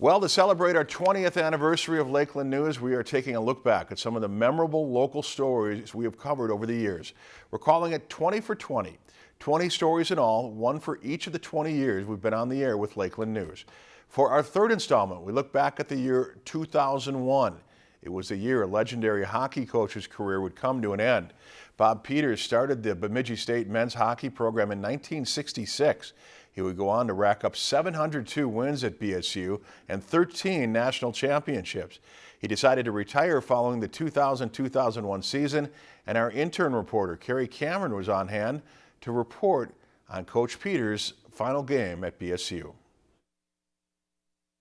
Well, to celebrate our 20th anniversary of Lakeland News, we are taking a look back at some of the memorable local stories we have covered over the years. We're calling it 20 for 20. 20 stories in all, one for each of the 20 years we've been on the air with Lakeland News. For our third installment, we look back at the year 2001. It was the year a legendary hockey coach's career would come to an end. Bob Peters started the Bemidji State men's hockey program in 1966. He would go on to rack up 702 wins at BSU and 13 national championships. He decided to retire following the 2000-2001 season, and our intern reporter, Kerry Cameron, was on hand to report on Coach Peters' final game at BSU.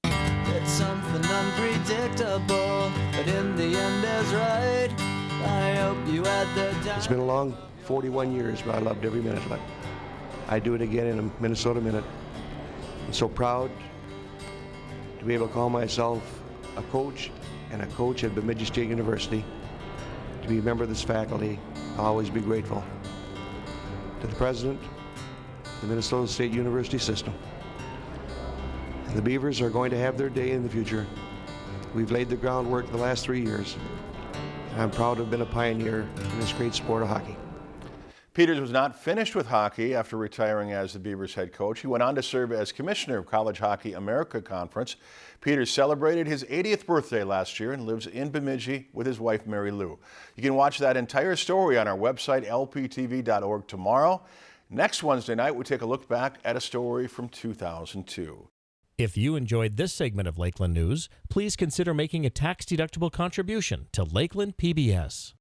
It's something unpredictable, but in the end is right. I hope you had the It's been a long 41 years, but I loved every minute of it. I do it again in a Minnesota Minute. I'm so proud to be able to call myself a coach and a coach at Bemidji State University. To be a member of this faculty, I'll always be grateful. To the president, the Minnesota State University system. And the Beavers are going to have their day in the future. We've laid the groundwork the last three years. I'm proud to have been a pioneer in this great sport of hockey. Peters was not finished with hockey after retiring as the Beavers head coach. He went on to serve as commissioner of College Hockey America Conference. Peters celebrated his 80th birthday last year and lives in Bemidji with his wife Mary Lou. You can watch that entire story on our website lptv.org tomorrow. Next Wednesday night we take a look back at a story from 2002. If you enjoyed this segment of Lakeland News, please consider making a tax-deductible contribution to Lakeland PBS.